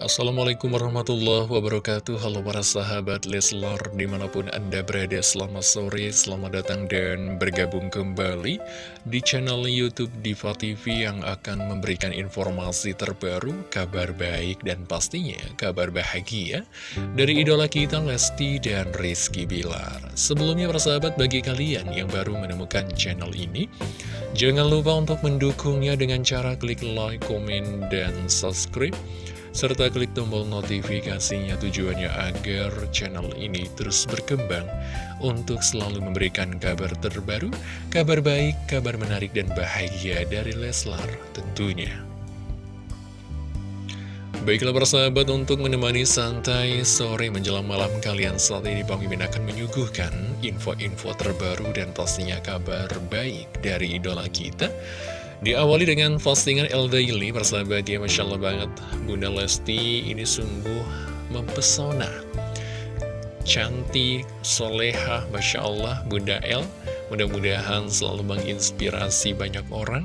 Assalamualaikum warahmatullahi wabarakatuh. Halo para sahabat Leslar Di mana pun anda berada selamat sore Selamat datang dan bergabung kembali Di channel Youtube Diva TV Yang akan memberikan informasi terbaru Kabar baik dan pastinya Kabar bahagia Dari idola kita Lesti dan Rizky Bilar. Sebelumnya para sahabat bagi kalian Yang baru menemukan channel ini Jangan lupa untuk mendukungnya Dengan cara klik like, komen, dan subscribe serta klik tombol notifikasinya tujuannya agar channel ini terus berkembang untuk selalu memberikan kabar terbaru, kabar baik, kabar menarik dan bahagia dari Leslar tentunya. Baiklah persahabat untuk menemani santai sore menjelang malam kalian saat ini Bang Mimin akan menyuguhkan info-info terbaru dan pastinya kabar baik dari idola kita Diawali dengan postingan El Daily, persahabat ya, Masya Allah banget. Bunda Lesti ini sungguh mempesona. Cantik, soleha, Masya Allah, Bunda El. Mudah-mudahan selalu menginspirasi banyak orang.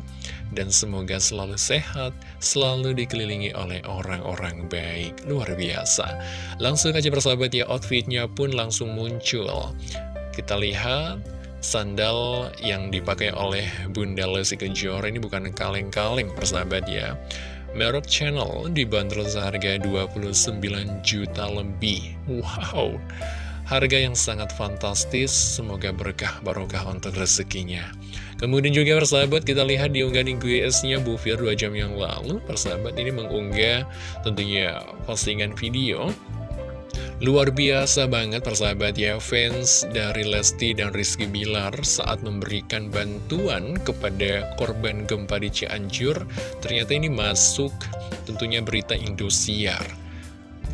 Dan semoga selalu sehat, selalu dikelilingi oleh orang-orang baik. Luar biasa. Langsung aja persahabat ya, outfitnya pun langsung muncul. Kita lihat Sandal yang dipakai oleh Bunda Lesti Kejora ini bukan kaleng-kaleng persahabat ya. Merek Channel dibanderol seharga 29 juta lebih. Wow. Harga yang sangat fantastis. Semoga berkah barokah untuk rezekinya. Kemudian juga persahabat kita lihat di unggahan GS-nya Bu Fir 2 jam yang lalu. Persahabat ini mengunggah tentunya postingan video Luar biasa banget persahabat ya fans dari Lesti dan Rizky Bilar saat memberikan bantuan kepada korban gempa di Cianjur Ternyata ini masuk tentunya berita Indosiar.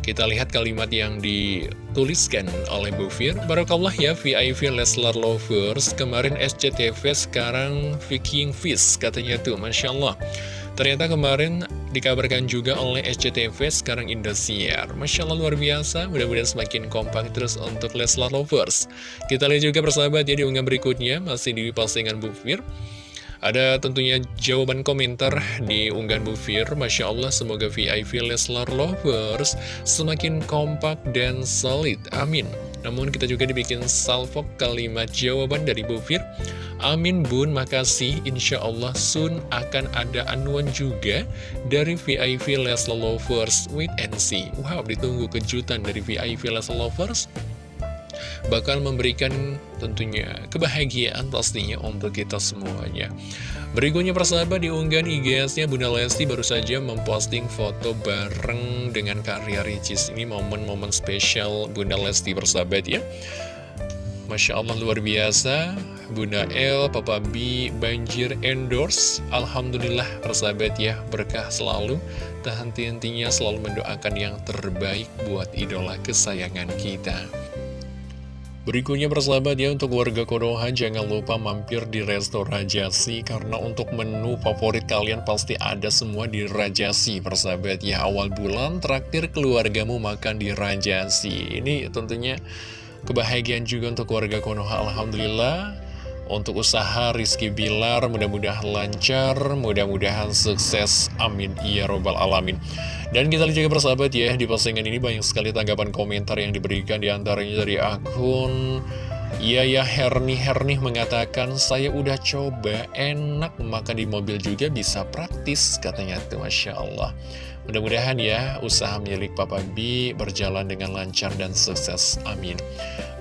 Kita lihat kalimat yang dituliskan oleh Bu Fir Barakallah ya VIP Leslar Lovers. Kemarin SCTV sekarang Viking Fish katanya tuh. Masya Allah. Ternyata kemarin dikabarkan juga oleh SCTV sekarang Indosiar. Masya Allah luar biasa, mudah-mudahan semakin kompak terus untuk Leslar Lovers. Kita lihat juga persahabat ya di unggahan berikutnya, masih di postingan Bu Fir. Ada tentunya jawaban komentar di unggahan Bu Fir. Masya Allah, semoga VIP Leslar Lovers semakin kompak dan solid. Amin. Namun kita juga dibikin salvo kalimat jawaban dari Bu Fir. Amin bun, makasih. Insya Allah soon akan ada anuan juga dari VIP Leslar Lovers with NC. Wow, ditunggu kejutan dari VIP Leslar Lovers bakal memberikan tentunya kebahagiaan pastinya untuk kita semuanya. Berikutnya persahabat di unggahan IGS-nya Bunda Lesti baru saja memposting foto bareng dengan karya Ricis. Ini momen-momen spesial Bunda Lesti persahabat ya. Masya Allah luar biasa. Bunda L, Papa B, banjir endorse. Alhamdulillah persahabat ya Berkah selalu. Tak henti-hentinya selalu mendoakan yang terbaik Buat idola kesayangan kita. Berikutnya persahabat ya untuk warga Konoha jangan lupa mampir di Resto Rajasi karena untuk menu favorit kalian pasti ada semua di Rajasi persahabat ya. Awal bulan traktir keluargamu makan di Rajasi ini tentunya kebahagiaan juga untuk warga Konoha Alhamdulillah. Untuk usaha Rizky Bilar mudah-mudahan lancar, mudah-mudahan sukses, amin. Ya robbal alamin. Dan kita lihat juga persahabat ya, di postingan ini banyak sekali tanggapan komentar yang diberikan di antaranya dari akun Iya ya Herni Herni mengatakan saya udah coba enak makan di mobil juga bisa praktis katanya tuh Masya Allah. Mudah-mudahan ya usaha milik Papa B berjalan dengan lancar dan sukses amin.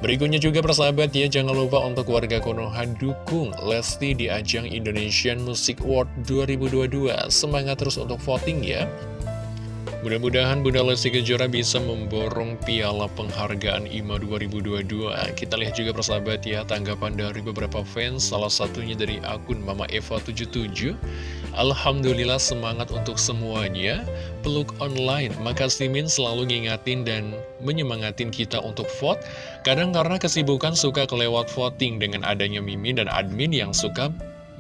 Berikutnya juga persahabat ya jangan lupa untuk warga Konoha dukung Lesti di ajang Indonesian Music Award 2022 Semangat terus untuk voting ya Mudah-mudahan Bunda Lesti Kejora bisa memborong piala penghargaan IMA 2022. Kita lihat juga persahabat ya, tanggapan dari beberapa fans, salah satunya dari akun Mama Eva77. Alhamdulillah semangat untuk semuanya, peluk online. Makasih Min selalu ngingatin dan menyemangatin kita untuk vote. Kadang karena kesibukan suka kelewat voting dengan adanya Mimin dan admin yang suka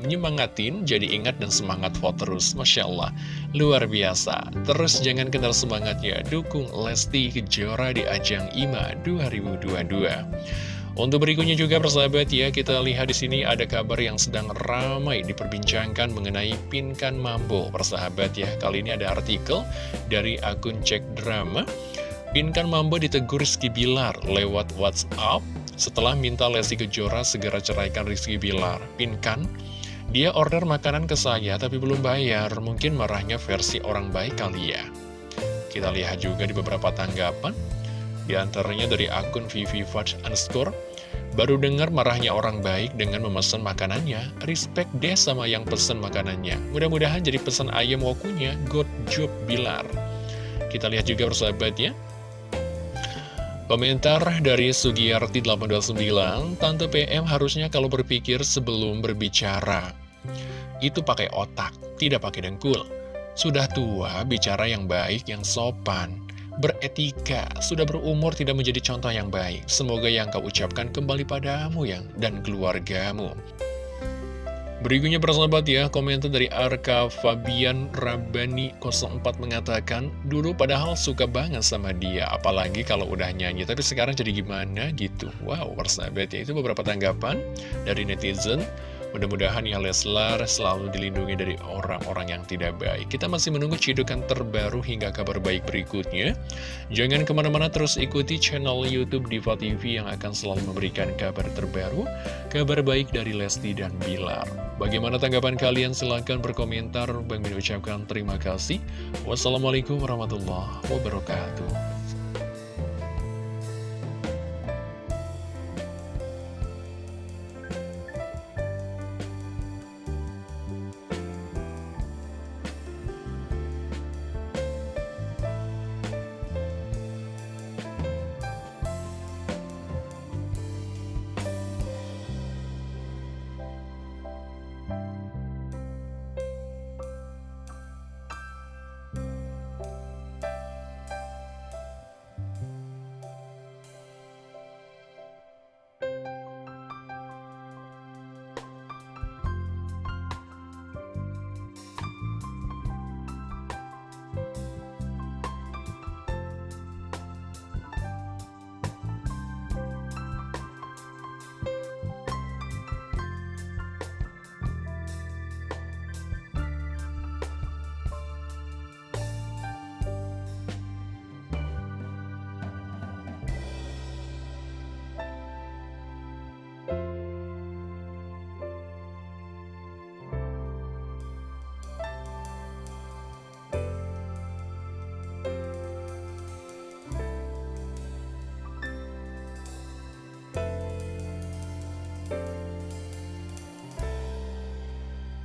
menyemangatin, jadi ingat dan semangat vote terus. Masya Allah, luar biasa. Terus jangan kenal semangatnya, dukung Lesti Kejora di ajang IMA 2022. Untuk berikutnya juga persahabat ya, kita lihat di sini ada kabar yang sedang ramai diperbincangkan mengenai Pinkan Mambo. Persahabat ya, kali ini ada artikel dari akun Cek Drama. Pinkan Mambo ditegur Rizky Bilar lewat WhatsApp setelah minta Lesti Kejora segera ceraikan Rizky Bilar. Pinkan, dia order makanan ke saya tapi belum bayar, mungkin marahnya versi orang baik kali ya. Kita lihat juga di beberapa tanggapan. Di antaranya dari akun Vivi Fudge underscore. Baru dengar marahnya orang baik dengan memesan makanannya. Respect deh sama yang pesan makanannya. Mudah-mudahan jadi pesan ayam wokunya Good job Bilar. Kita lihat juga persahabat ya Komentar dari Sugiyarti 829 Tante PM harusnya kalau berpikir sebelum berbicara Itu pakai otak, tidak pakai dengkul Sudah tua, bicara yang baik, yang sopan beretika, sudah berumur tidak menjadi contoh yang baik. Semoga yang kau ucapkan kembali padamu yang dan keluargamu. Berikutnya persahabat ya, komentar dari Arka Fabian Rabani 04 mengatakan, dulu padahal suka banget sama dia, apalagi kalau udah nyanyi, tapi sekarang jadi gimana gitu. Wow, persahabat ya, itu beberapa tanggapan dari netizen. Mudah-mudahan ya Leslar selalu dilindungi dari orang-orang yang tidak baik. Kita masih menunggu cidukan terbaru hingga kabar baik berikutnya. Jangan ke mana-mana terus ikuti channel Youtube Diva TV yang akan selalu memberikan kabar terbaru, kabar baik dari Lesti dan Bilar. Bagaimana tanggapan kalian? Silahkan berkomentar. Bang ucapkan terima kasih. Wassalamualaikum warahmatullahi wabarakatuh.